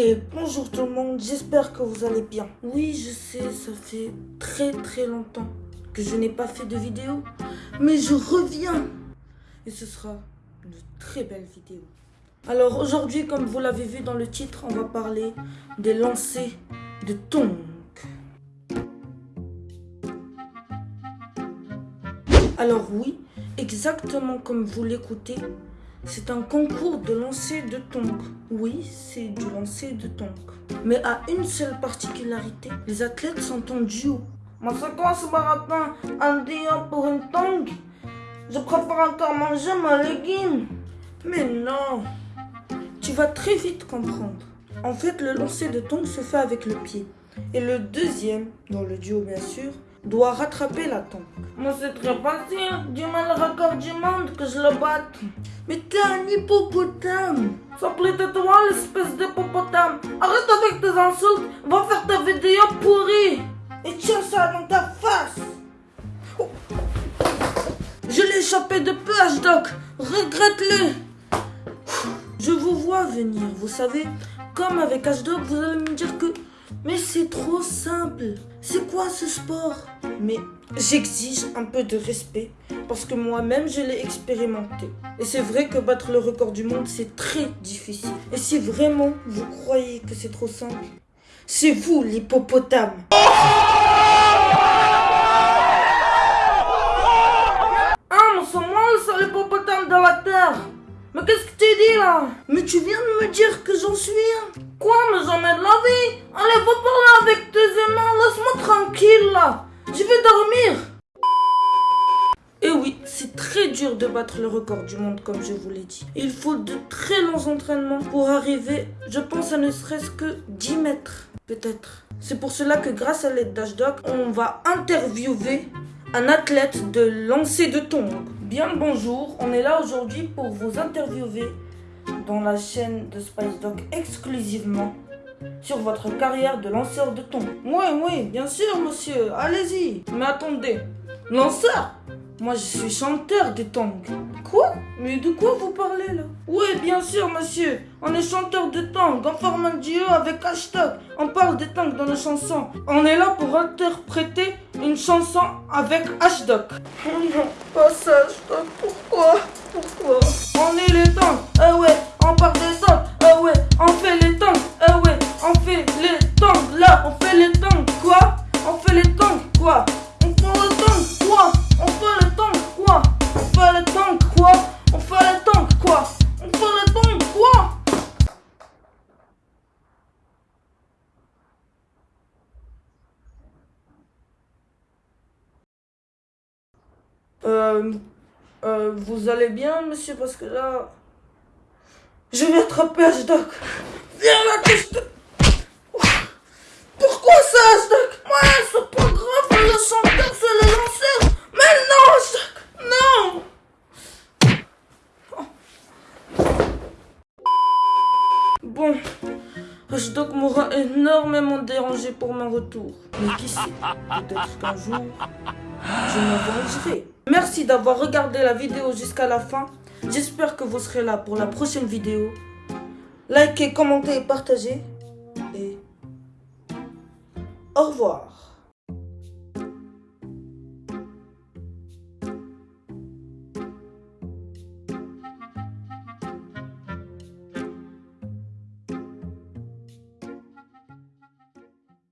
Et bonjour tout le monde, j'espère que vous allez bien. Oui, je sais, ça fait très très longtemps que je n'ai pas fait de vidéo, mais je reviens. Et ce sera une très belle vidéo. Alors aujourd'hui, comme vous l'avez vu dans le titre, on va parler des lancers de tongs. Alors oui, exactement comme vous l'écoutez, c'est un concours de lancer de tongs. Oui, c'est du lancer de tongs. Mais à une seule particularité, les athlètes sont en duo. Mais c'est quoi ce marathon Un duo pour une tong Je préfère encore manger ma légume. Mais non Tu vas très vite comprendre. En fait, le lancer de tongs se fait avec le pied. Et le deuxième, dans le duo bien sûr, doit rattraper la tongue. Moi, c'est très facile. Dis-moi le record du monde que je le batte. Mais t'es un hippopotame. De toi, l'espèce d'hippopotame. Arrête avec tes insultes. Va faire ta vidéo pourrie. Et tiens ça dans ta face. Je l'ai échappé de peu, H-Doc. Regrette-le. Je vous vois venir, vous savez. Comme avec H-Doc, vous allez me dire que mais c'est trop simple. C'est quoi ce sport? Mais j'exige un peu de respect parce que moi-même je l'ai expérimenté. Et c'est vrai que battre le record du monde c'est très difficile. Et si vraiment vous croyez que c'est trop simple, c'est vous l'hippopotame. Ah, mais c'est moi le seul hippopotame de la terre? Mais qu'est-ce que tu dis là? Mais tu viens de me dire que j'en suis un. Quoi, mais jamais de la vie? Allez, va parler avec tes aimants, laisse-moi tranquille là Je vais dormir et oui, c'est très dur de battre le record du monde comme je vous l'ai dit. Il faut de très longs entraînements pour arriver, je pense, à ne serait-ce que 10 mètres, peut-être. C'est pour cela que grâce à l'aide d'Ashdoc, on va interviewer un athlète de lancer de tongs. Bien bonjour, on est là aujourd'hui pour vous interviewer dans la chaîne de Spice Dog exclusivement sur votre carrière de lanceur de thon. Oui, oui, bien sûr, monsieur, allez-y. Mais attendez, lanceur? Moi, je suis chanteur de tongs. Quoi? Mais de quoi vous parlez là? Oui, bien sûr, monsieur. On est chanteur de tongs, on forme un duo avec hashtag. On parle des tongs dans nos chansons. On est là pour interpréter une chanson avec hashtag. Oh non, pas ça, hashtag. Pourquoi on fait les tongs, quoi On fait les tongs, quoi On fait les tongs, quoi On fait les tongs, quoi On fait les tongs, quoi On fait les tongs, quoi On fait les tongs, quoi Euh, euh, vous allez bien, monsieur, parce que là... Je vais attraper H-Doc. Viens là que. H-Doc m'aura énormément dérangé pour mon retour. Mais qui sait, peut-être qu'un jour, je me vengerai. Merci d'avoir regardé la vidéo jusqu'à la fin. J'espère que vous serez là pour la prochaine vidéo. Likez, commentez et partagez. Et au revoir.